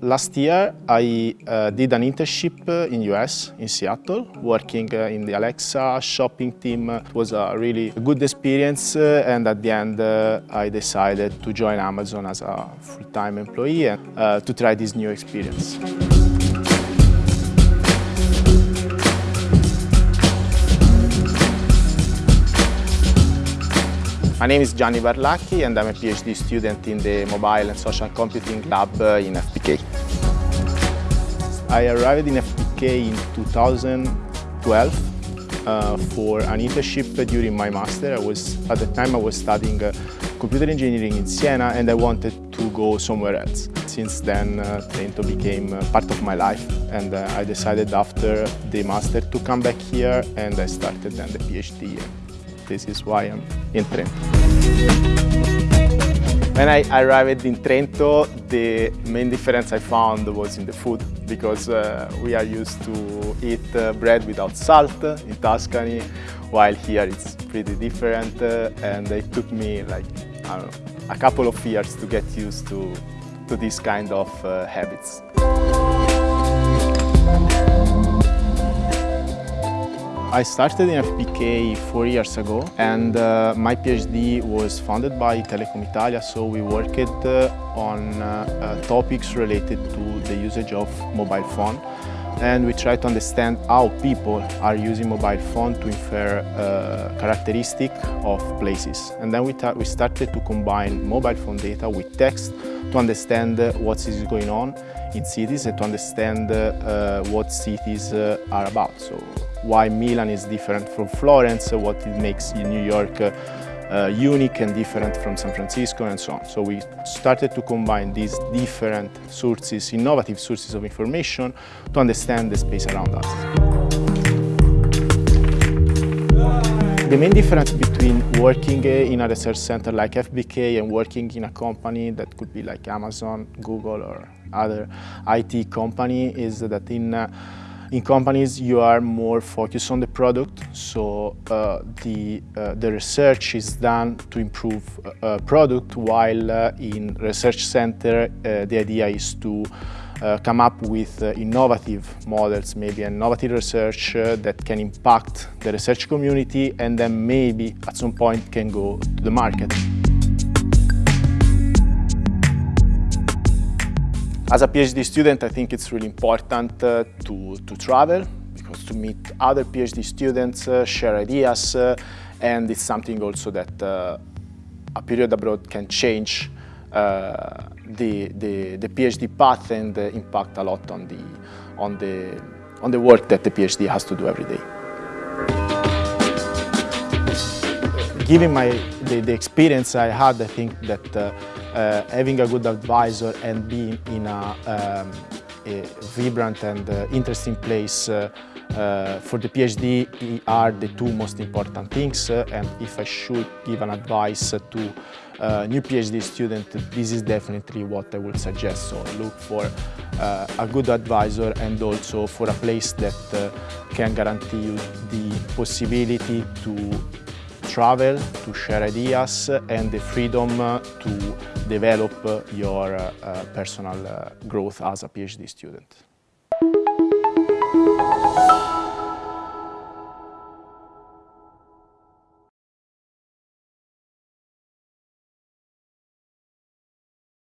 Last year I uh, did an internship in US, in Seattle, working uh, in the Alexa shopping team. It was a really good experience uh, and at the end uh, I decided to join Amazon as a full-time employee and uh, to try this new experience. My name is Gianni Barlacchi and I'm a PhD student in the Mobile and Social Computing Lab uh, in FBK. I arrived in FBK in 2012 uh, for an internship during my master. I was, at the time I was studying uh, computer engineering in Siena and I wanted to go somewhere else. Since then uh, Trento became uh, part of my life and uh, I decided after the master to come back here and I started then the PhD this is why I'm in Trento. When I arrived in Trento, the main difference I found was in the food because uh, we are used to eat uh, bread without salt in Tuscany, while here it's pretty different uh, and it took me like, know, a couple of years to get used to, to this kind of uh, habits. I started in FBK four years ago and uh, my PhD was funded by Telecom Italia so we worked uh, on uh, uh, topics related to the usage of mobile phone and we try to understand how people are using mobile phone to infer uh, characteristic of places. And then we, we started to combine mobile phone data with text to understand uh, what is going on in cities and to understand uh, what cities uh, are about. So why Milan is different from Florence, what it makes New York uh, uh, unique and different from San Francisco and so on. So we started to combine these different sources, innovative sources of information to understand the space around us. The main difference between working in a research center like FBK and working in a company that could be like Amazon, Google or other IT company is that in uh, in companies, you are more focused on the product, so uh, the, uh, the research is done to improve uh, product, while uh, in research center, uh, the idea is to uh, come up with innovative models, maybe innovative research that can impact the research community and then maybe at some point can go to the market. As a PhD student, I think it's really important uh, to, to travel because to meet other PhD students, uh, share ideas, uh, and it's something also that uh, a period abroad can change uh, the, the, the, PhD path and uh, impact a lot on the, on, the, on the work that the PhD has to do every day. Given my, the, the experience I had, I think that uh, having a good advisor and being in a, um, a vibrant and uh, interesting place uh, uh, for the PhD are the two most important things uh, and if I should give an advice to uh, new PhD student, this is definitely what I would suggest. So look for a good advisor and also for a place that can guarantee you the possibility to travel, to share ideas and the freedom to develop your uh, personal uh, growth as a PhD student.